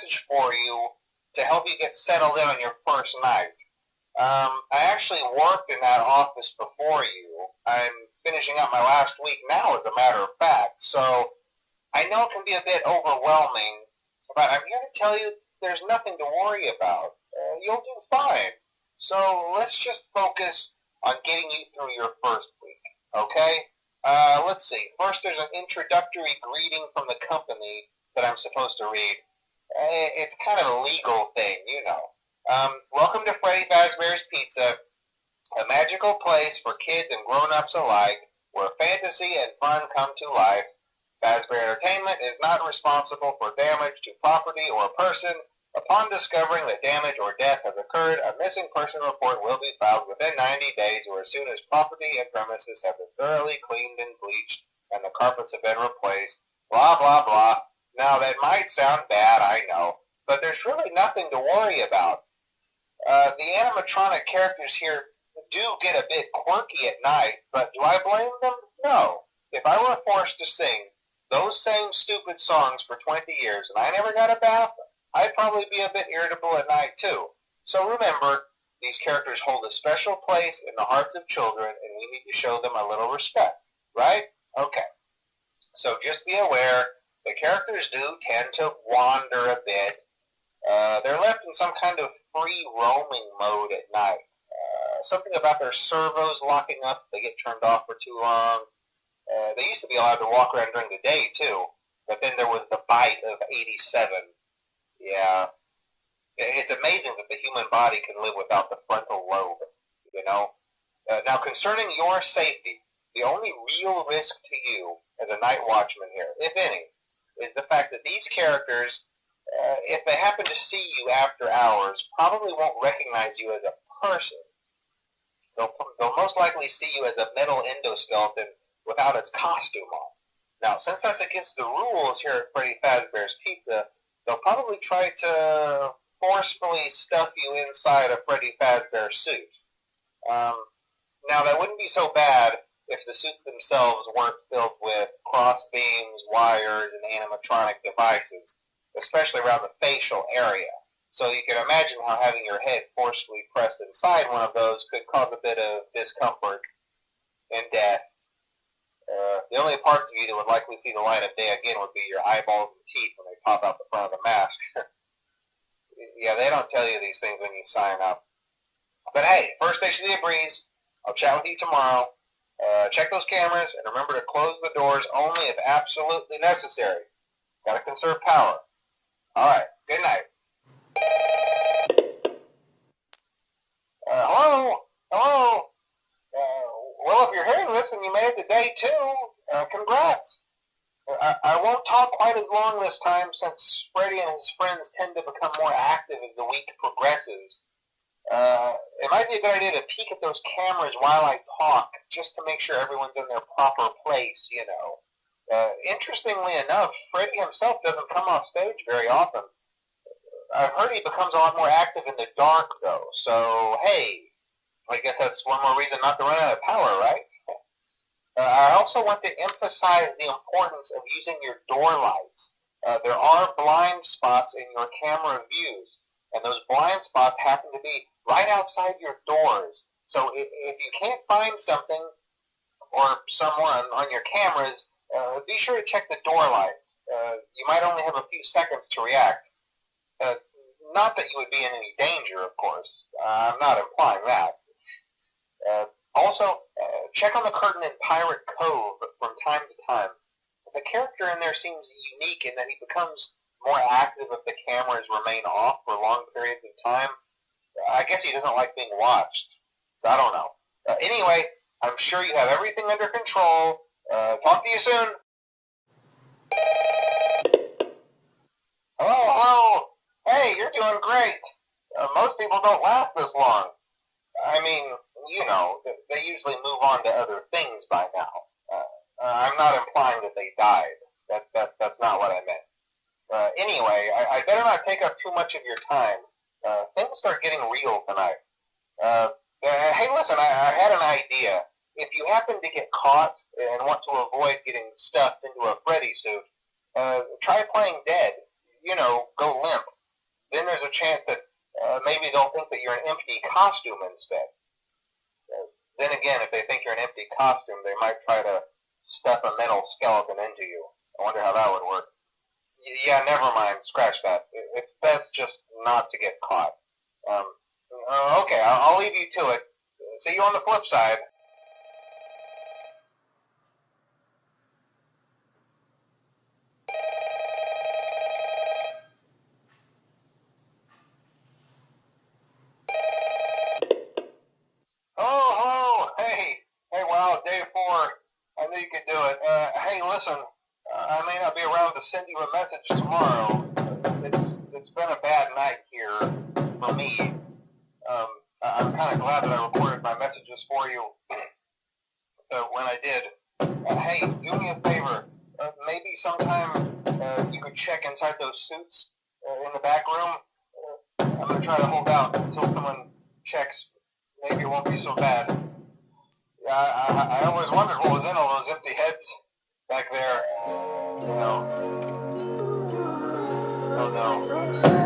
message for you to help you get settled in on your first night. Um, I actually worked in that office before you. I'm finishing up my last week now, as a matter of fact. So I know it can be a bit overwhelming, but I'm here to tell you there's nothing to worry about. Uh, you'll do fine. So let's just focus on getting you through your first week, okay? Uh, let's see. First, there's an introductory greeting from the company that I'm supposed to read. Uh, it's kind of a legal thing, you know. Um, welcome to Freddy Fazbear's Pizza, a magical place for kids and grown-ups alike, where fantasy and fun come to life. Fazbear Entertainment is not responsible for damage to property or person. Upon discovering that damage or death has occurred, a missing person report will be filed within 90 days or as soon as property and premises have been thoroughly cleaned and bleached and the carpets have been replaced. Blah, blah, blah. Now, that might sound bad, I know, but there's really nothing to worry about. Uh, the animatronic characters here do get a bit quirky at night, but do I blame them? No. If I were forced to sing those same stupid songs for 20 years and I never got a bath, I'd probably be a bit irritable at night too. So remember, these characters hold a special place in the hearts of children and we need to show them a little respect, right? Okay. So just be aware, the characters do tend to wander a bit. Uh, they're left in some kind of free roaming mode at night. Uh, something about their servos locking up, they get turned off for too long. Uh, they used to be allowed to walk around during the day too, but then there was the bite of 87. Yeah. It's amazing that the human body can live without the frontal lobe, you know? Uh, now, concerning your safety, the only real risk to you as a night watchman here, if any, is the fact that these characters, uh, if they happen to see you after hours, probably won't recognize you as a person. They'll, they'll most likely see you as a metal endoskeleton without its costume on. Now, since that's against the rules here at Freddy Fazbear's Pizza, they'll probably try to forcefully stuff you inside a Freddy Fazbear suit. Um, now, that wouldn't be so bad if the suits themselves weren't filled with cross beams, wires, and animatronic devices, especially around the facial area. So you can imagine how having your head forcefully pressed inside one of those could cause a bit of discomfort and death. Uh, the only parts of you that would likely see the light of day again would be your eyeballs and teeth when they pop out the front of the mask. yeah, they don't tell you these things when you sign up. But hey, first station of the breeze. I'll chat with you tomorrow. Uh, check those cameras and remember to close the doors only if absolutely necessary. Got to conserve power. All right. Good night. Uh, hello. Hello. Uh, well, if you're hearing this and you made it to day two, uh, congrats. I, I won't talk quite as long this time since Freddy and his friends tend to become more active as the week progresses. Uh, it might be a good idea to peek at those cameras while I talk, just to make sure everyone's in their proper place, you know. Uh, interestingly enough, Freddy himself doesn't come off stage very often. I've heard he becomes a lot more active in the dark, though, so hey, I guess that's one more reason not to run out of power, right? Uh, I also want to emphasize the importance of using your door lights. Uh, there are blind spots in your camera views, and those blind spots happen to be right outside your doors. So if, if you can't find something or someone on your cameras, uh, be sure to check the door lights. Uh, you might only have a few seconds to react. Uh, not that you would be in any danger, of course. I'm not implying that. Uh, also, uh, check on the curtain in Pirate Cove from time to time. The character in there seems unique in that he becomes more active if the cameras remain off for long periods of time. I guess he doesn't like being watched. I don't know. Uh, anyway, I'm sure you have everything under control. Uh, talk to you soon. Hello, hello. Hey, you're doing great. Uh, most people don't last this long. I mean, you know, they usually move on to other things by now. Uh, I'm not implying that they died. That, that, that's not what I meant. Uh, anyway, I, I, better not take up too much of your time. Uh, things start getting real tonight. Uh, uh, hey, listen, I, I, had an idea. If you happen to get caught and want to avoid getting stuffed into a Freddy suit, uh, try playing dead. you know, go limp. Then there's a chance that uh, maybe they'll think that you're an empty costume instead. Uh, then again, if they think you're an empty costume, they might try to stuff a metal skeleton into you. I wonder how that would work. Yeah, never mind. Scratch that. It's best just not to get caught. Um, uh, okay, I'll, I'll leave you to it. See you on the flip side. Oh, hello. Hey. Hey, wow, day four. I knew you could do it. Uh, hey, listen. Uh, I may not be around to send you a message tomorrow. It's been a bad night here for me. Um, I'm kind of glad that I recorded my messages for you uh, when I did. Uh, hey, do me a favor. Uh, maybe sometime uh, you could check inside those suits uh, in the back room. I'm gonna try to hold out until someone checks. Maybe it won't be so bad. Yeah, I, I, I always wondered what was in all those empty heads back there. You know. Oh no.